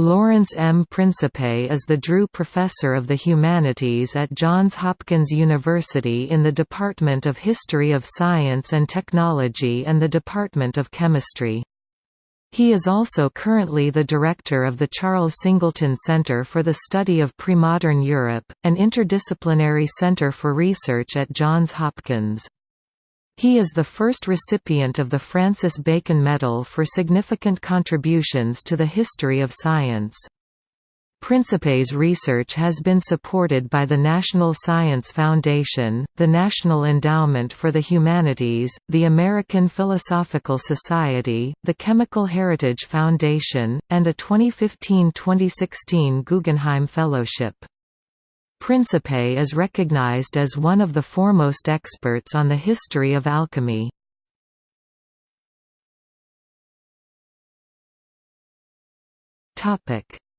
Lawrence M. Principe is the Drew Professor of the Humanities at Johns Hopkins University in the Department of History of Science and Technology and the Department of Chemistry. He is also currently the director of the Charles Singleton Center for the Study of Premodern Europe, an interdisciplinary center for research at Johns Hopkins. He is the first recipient of the Francis Bacon Medal for significant contributions to the history of science. Principe's research has been supported by the National Science Foundation, the National Endowment for the Humanities, the American Philosophical Society, the Chemical Heritage Foundation, and a 2015–2016 Guggenheim Fellowship. Principe is recognized as one of the foremost experts on the history of alchemy.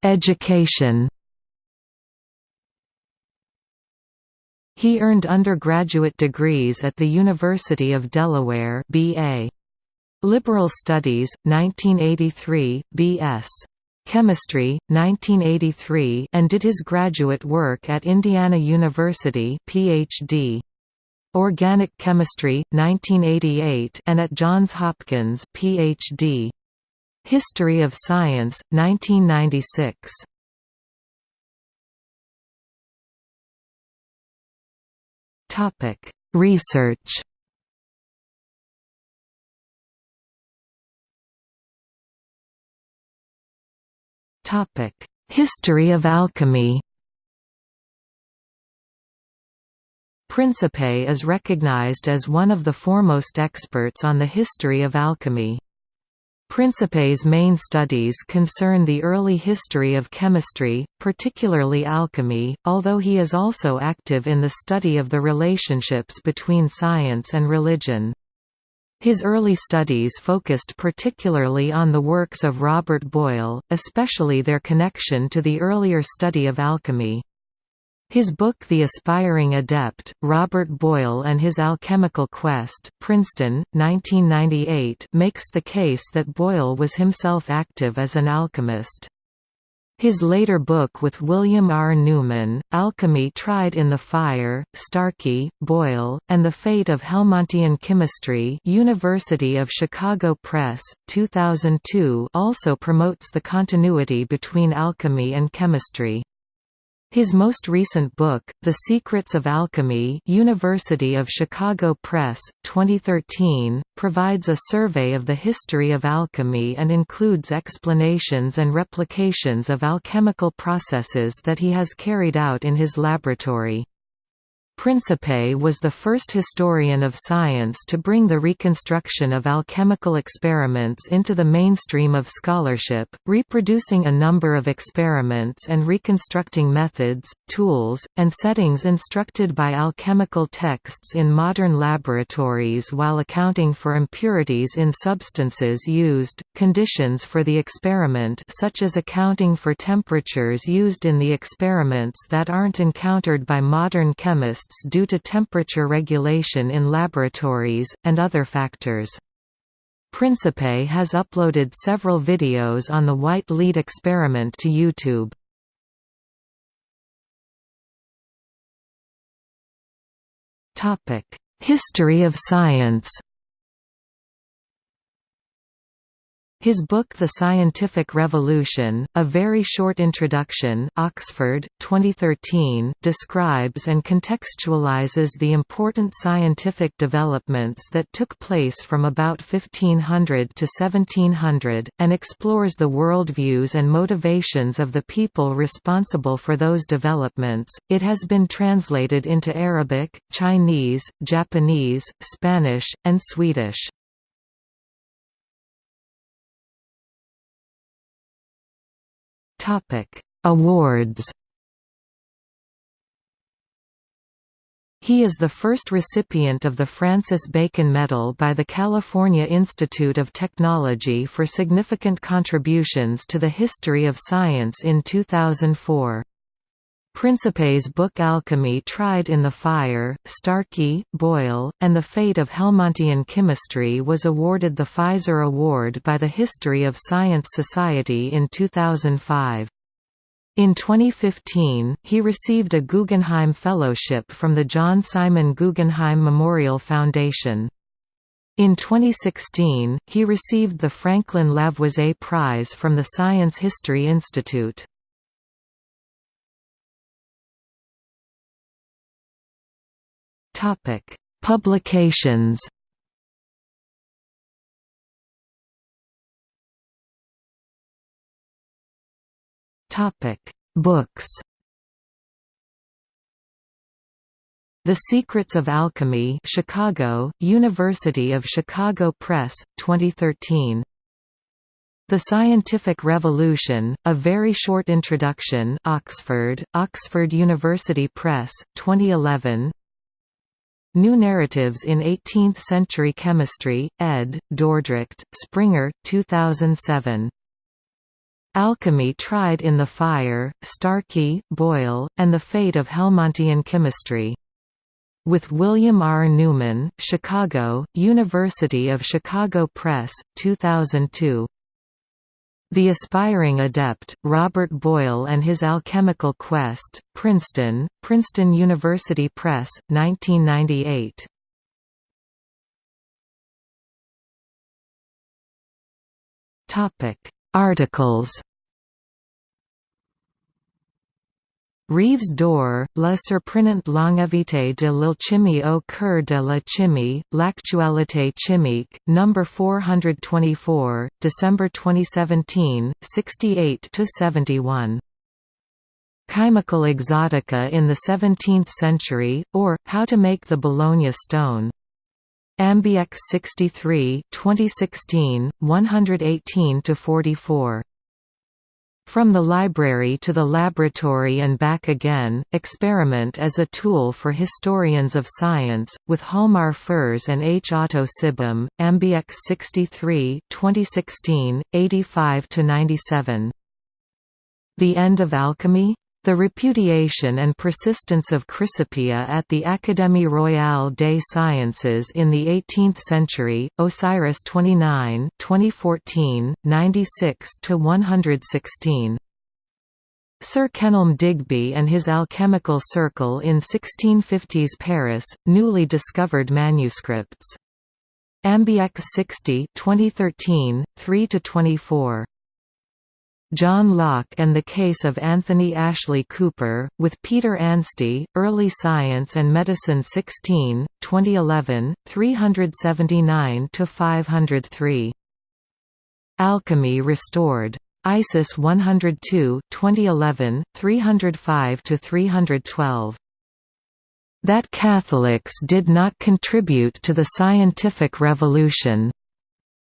Education He earned undergraduate degrees at the University of Delaware BA. Liberal Studies, 1983, B.S. Chemistry, 1983 and did his graduate work at Indiana University PhD. Organic Chemistry, 1988 and at Johns Hopkins PhD. History of Science, 1996. Research History of alchemy Principe is recognized as one of the foremost experts on the history of alchemy. Principe's main studies concern the early history of chemistry, particularly alchemy, although he is also active in the study of the relationships between science and religion. His early studies focused particularly on the works of Robert Boyle, especially their connection to the earlier study of alchemy. His book The Aspiring Adept, Robert Boyle and His Alchemical Quest Princeton, 1998 makes the case that Boyle was himself active as an alchemist. His later book with William R. Newman, Alchemy Tried in the Fire, Starkey, Boyle, and the Fate of Helmontian Chemistry University of Chicago Press, 2002 also promotes the continuity between alchemy and chemistry. His most recent book, The Secrets of Alchemy University of Chicago Press, 2013, provides a survey of the history of alchemy and includes explanations and replications of alchemical processes that he has carried out in his laboratory. Principe was the first historian of science to bring the reconstruction of alchemical experiments into the mainstream of scholarship, reproducing a number of experiments and reconstructing methods, tools, and settings instructed by alchemical texts in modern laboratories while accounting for impurities in substances used, conditions for the experiment such as accounting for temperatures used in the experiments that aren't encountered by modern chemists due to temperature regulation in laboratories, and other factors. Principe has uploaded several videos on the white lead experiment to YouTube. History of science His book The Scientific Revolution, A Very Short Introduction Oxford, 2013 describes and contextualizes the important scientific developments that took place from about 1500 to 1700, and explores the worldviews and motivations of the people responsible for those developments. It has been translated into Arabic, Chinese, Japanese, Spanish, and Swedish. Awards. He is the first recipient of the Francis Bacon Medal by the California Institute of Technology for significant contributions to the history of science in 2004. Principe's book Alchemy Tried in the Fire, Starkey, Boyle, and the Fate of Helmontian Chemistry was awarded the Pfizer Award by the History of Science Society in 2005. In 2015, he received a Guggenheim Fellowship from the John Simon Guggenheim Memorial Foundation. In 2016, he received the Franklin Lavoisier Prize from the Science History Institute. Topic: Publications. Topic: Books. The Secrets of Alchemy Chicago, University of Chicago Press, 2013. The Scientific Revolution, A Very Short Introduction Oxford, Oxford University Press, 2011 New Narratives in Eighteenth-Century Chemistry, ed., Dordrecht, Springer, 2007. Alchemy Tried in the Fire, Starkey, Boyle, and the Fate of Helmontian Chemistry. With William R. Newman, Chicago, University of Chicago Press, 2002. The Aspiring Adept, Robert Boyle and His Alchemical Quest, Princeton, Princeton University Press, 1998. Articles Rives d'Or, la surprenante longévité de l'alchimie au cœur de la chimie, l'actualité chimique, No. 424, December 2017, 68–71. Chymical Exotica in the Seventeenth Century, or, How to Make the Bologna Stone. Ambix 63 2016, 118–44. From the library to the laboratory and back again, experiment as a tool for historians of science, with Hjalmar Fors and H. Otto Sibum, Ambix 63 2016, 85–97. The End of Alchemy? The repudiation and persistence of Chrysopoeia at the Académie Royale des Sciences in the 18th century, Osiris 29 2014, 96–116. Sir Kenelm Digby and his Alchemical Circle in 1650s Paris, newly discovered manuscripts. Ambix 60 2013, 3–24. John Locke and the Case of Anthony Ashley Cooper, with Peter Anstey, Early Science and Medicine 16, 2011, 379–503. Alchemy Restored. ISIS 102 2011, 305–312. That Catholics did not contribute to the scientific revolution.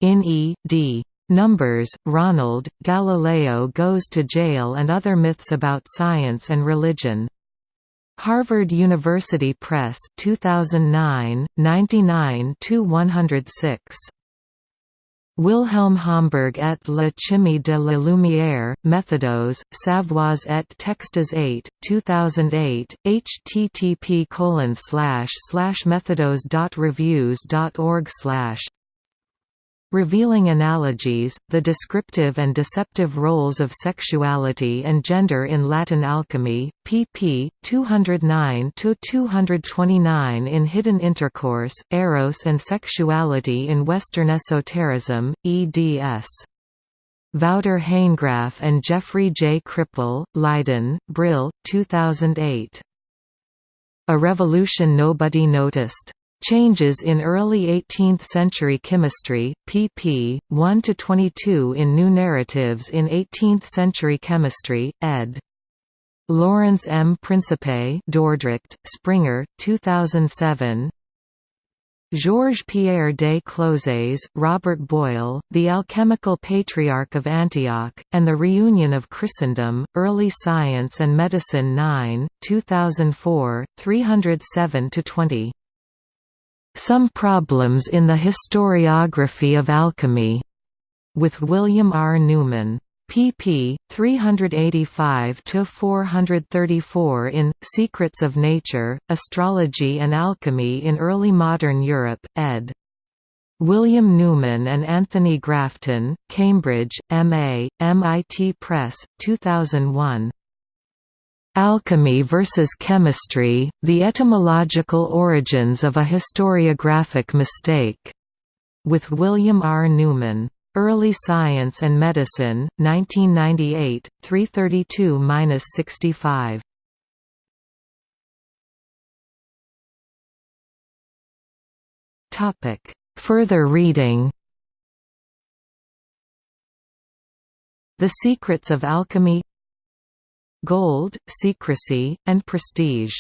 In E. D. Numbers, Ronald, Galileo Goes to Jail and Other Myths About Science and Religion. Harvard University Press 2009, 99–106. Wilhelm Homberg et la chimie de la lumière, méthodos, savoirs et textes 8, 2008, http colon slash slash methodos.reviews.org slash Revealing Analogies, the descriptive and deceptive roles of sexuality and gender in Latin alchemy, pp. 209–229 in Hidden Intercourse, Eros and Sexuality in Western Esotericism, eds. Wouter Hanegraaff and Jeffrey J. Kripal, Leiden, Brill, 2008. A Revolution Nobody Noticed. Changes in Early 18th-Century Chemistry, pp. 1–22 in New Narratives in 18th-Century Chemistry, ed. Lawrence M. Principe Dordrecht, Springer, 2007 Georges-Pierre des Clouzes, Robert Boyle, The Alchemical Patriarch of Antioch, and the Reunion of Christendom, Early Science and Medicine 9, 2004, 307–20. Some Problems in the Historiography of Alchemy, with William R. Newman. pp. 385–434 in, Secrets of Nature, Astrology and Alchemy in Early Modern Europe, ed. William Newman and Anthony Grafton, Cambridge, M.A., MIT Press, 2001. Alchemy versus Chemistry, The Etymological Origins of a Historiographic Mistake, with William R. Newman. Early Science and Medicine, 1998, 332–65. Topic Further reading The Secrets of Alchemy Gold, Secrecy, and Prestige